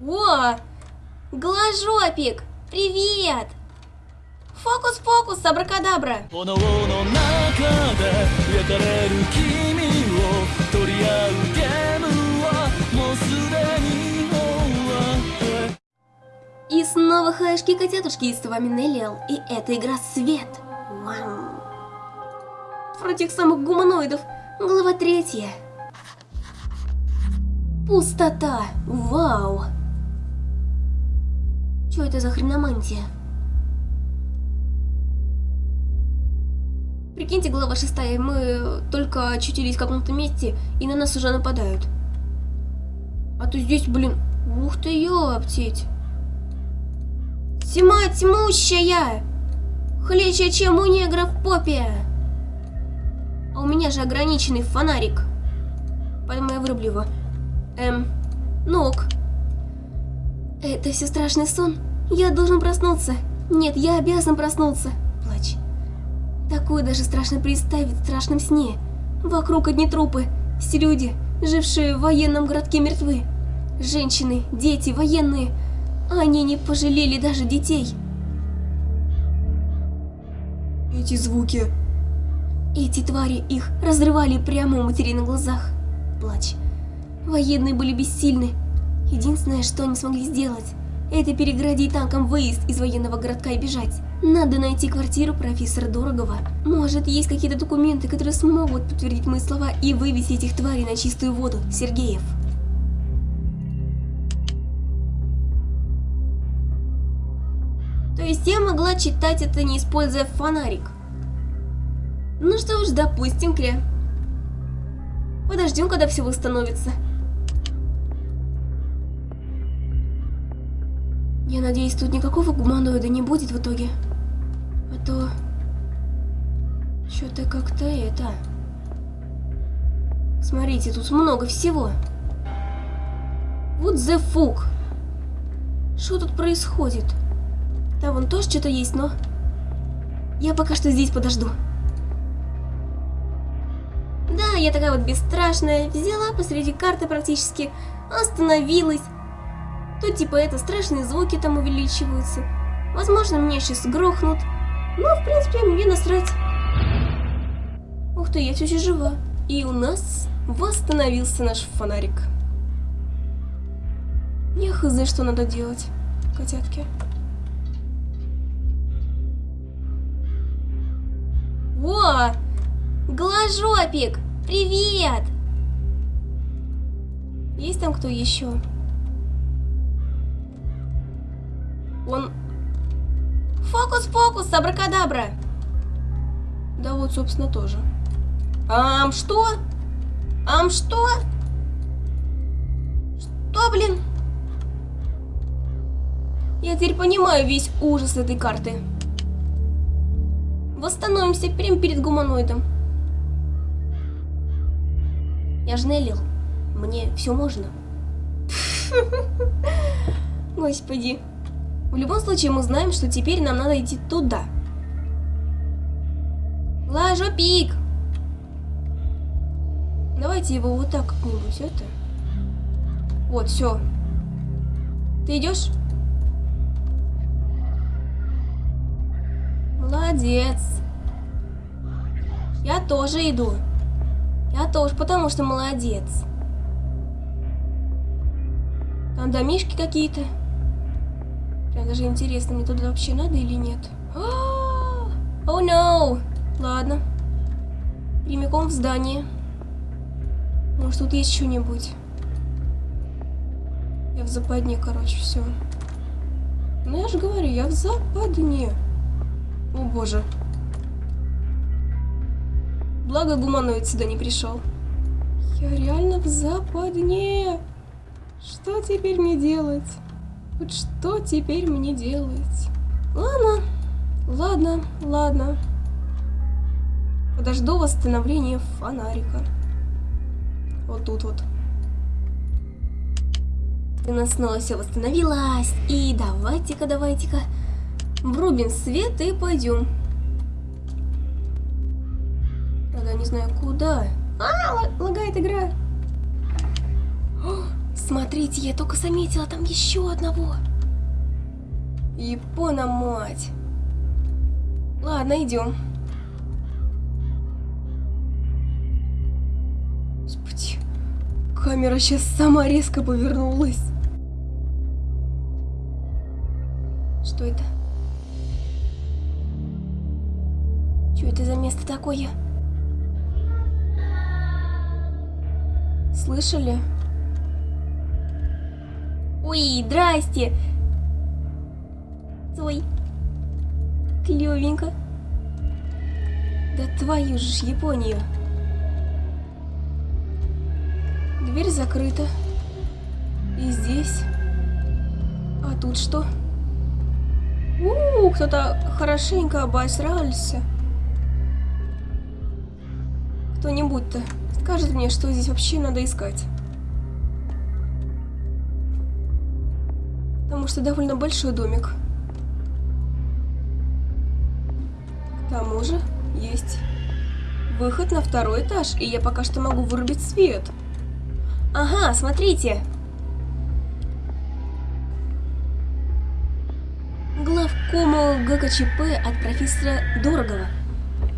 О! Глажопик! Привет! Фокус-фокус, абракадабра! И снова хаешки-котятушки, и с вами Неллиал, и это игра Свет. Вау. Про тех самых гуманоидов. Глава третья. Пустота. Вау. Чё это за хреномантия? Прикиньте, глава шестая, мы только очутились в каком-то месте, и на нас уже нападают. А то здесь, блин, ух ты, ёптить. Тьма тьмущая! Хлеще, чем у негров попе! А у меня же ограниченный фонарик. Поэтому я вырублю его. Эм, ног. Это все страшный сон? Я должен проснуться. Нет, я обязан проснуться. Плачь. Такое даже страшно представить в страшном сне. Вокруг одни трупы. Все люди, жившие в военном городке, мертвы. Женщины, дети, военные. Они не пожалели даже детей. Эти звуки. Эти твари их разрывали прямо у матери на глазах. Плач. Военные были бессильны. Единственное, что они смогли сделать, это переградить танком выезд из военного городка и бежать. Надо найти квартиру профессора Дорогова. Может, есть какие-то документы, которые смогут подтвердить мои слова и вывести этих тварей на чистую воду. Сергеев. То есть я могла читать это, не используя фонарик. Ну что ж, допустим, Кря. Подождем, когда все восстановится. Я надеюсь, тут никакого гуманоида не будет в итоге. А то... Что-то как-то это... Смотрите, тут много всего. Вот the fuck. Что тут происходит? Там вон тоже что-то есть, но... Я пока что здесь подожду. Да, я такая вот бесстрашная, взяла посреди карты практически, остановилась. Тут типа это страшные звуки там увеличиваются. Возможно, меня сейчас грохнут. Но, в принципе, мне насрать. Ух ты, я все еще жива. И у нас восстановился наш фонарик. Я хз, что надо делать, котятки. О! Голожопик! Привет! Есть там кто еще? Он... Фокус-фокус, абракадабра! Да вот, собственно, тоже. Ам, что? Ам, что? Что, блин? Я теперь понимаю весь ужас этой карты. Восстановимся прямо перед гуманоидом. Я же Неллил. Мне все можно. Господи. В любом случае мы знаем, что теперь нам надо идти туда. Лажо пик! Давайте его вот так как-нибудь, это. Вот, все. Ты идешь? Молодец. Я тоже иду. Я тоже, потому что молодец. Там домишки какие-то. Прям даже интересно, мне туда вообще надо или нет. О, oh, no! Ладно. Прямиком в здание. Может, тут есть что-нибудь. Я в западне, короче, все. Ну, я же говорю, я в западне. О, боже. Благо, гуманоид сюда не пришел. Я реально в западне. Что теперь мне делать? Вот что теперь мне делать? Ладно, ладно, ладно. Подожду восстановления фонарика. Вот тут вот. У нас снова все восстановилось. И давайте-ка, давайте-ка врубим свет и пойдем. Правда, не знаю куда. А, лагает игра. Смотрите, я только заметила там еще одного. Япона мать. Ладно, идем. Господи, камера сейчас сама резко повернулась. Что это? Что это за место такое? Слышали? Ой, здрасте! Ой, клевенько. Да твою же Японию. Дверь закрыта. И здесь. А тут что? У, кто-то хорошенько обосрался. Кто-нибудь-то скажет мне, что здесь вообще надо искать. Потому что довольно большой домик. К тому же есть выход на второй этаж, и я пока что могу вырубить свет. Ага, смотрите. Главкому ГКЧП от профессора Дорогова.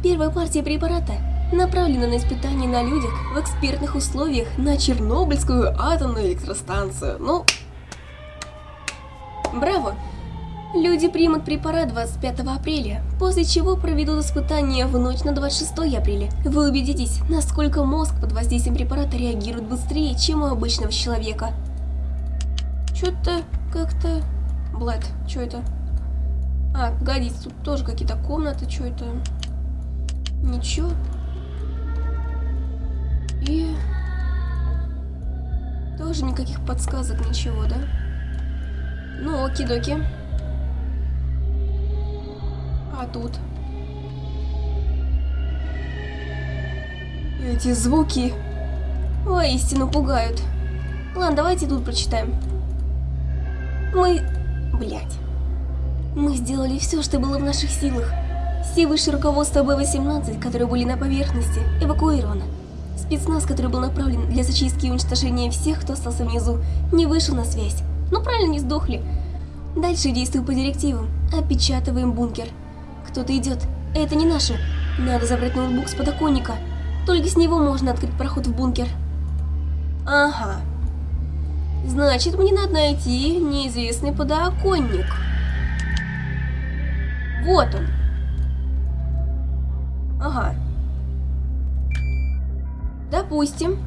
Первая партия препарата направлена на испытание на людях в экспертных условиях на Чернобыльскую атомную электростанцию. Ну, браво! Люди примут препарат 25 апреля, после чего проведут испытания в ночь на 26 апреля. Вы убедитесь, насколько мозг под воздействием препарата реагирует быстрее, чем у обычного человека. Чё-то как-то... Блэд, чё это? А, погодите, тут тоже какие-то комнаты, чё это? Ничего. И... Тоже никаких подсказок, ничего, да? Ну, оки-доки. А тут? Эти звуки воистину пугают. Ладно, давайте тут прочитаем. Мы... Блять. Мы сделали все, что было в наших силах. Все высшее руководство Б-18, которые были на поверхности, эвакуировано. Спецназ, который был направлен для зачистки и уничтожения всех, кто остался внизу, не вышел на связь. Ну правильно, не сдохли. Дальше действую по директивам. Опечатываем бункер. Кто-то идет. Это не наше. Надо забрать ноутбук с подоконника. Только с него можно открыть проход в бункер. Ага. Значит, мне надо найти неизвестный подоконник. Вот он. Ага. Допустим.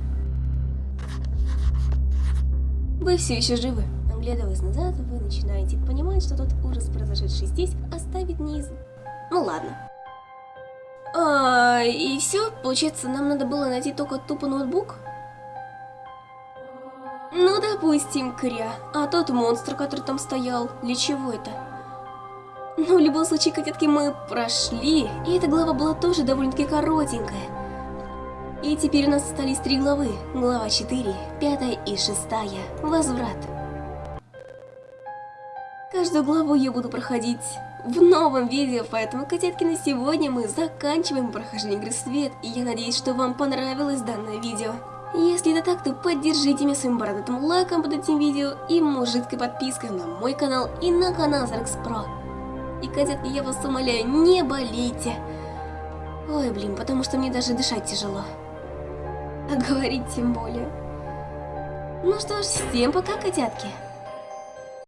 Вы все еще живы. Оглядываясь назад, вы начинаете понимать, что тот ужас, произошедший здесь, оставит не из... Ну ладно. А, и все, получается, нам надо было найти только тупо ноутбук? Ну, допустим, Кря. А тот монстр, который там стоял, для чего это? Ну, в любом случае, котятки, мы прошли, и эта глава была тоже довольно-таки коротенькая. И теперь у нас остались три главы. Глава 4, 5 и 6. Возврат. Каждую главу я буду проходить в новом видео, поэтому, котятки, на сегодня мы заканчиваем прохождение игры Свет, и я надеюсь, что вам понравилось данное видео. Если это так, то поддержите меня своим бородатым лайком под этим видео и мужицкой подпиской на мой канал и на канал Зарекс Про. И, котятки, я вас умоляю, не болейте. Ой, блин, потому что мне даже дышать тяжело. А говорить тем более. Ну что ж, всем пока, котятки.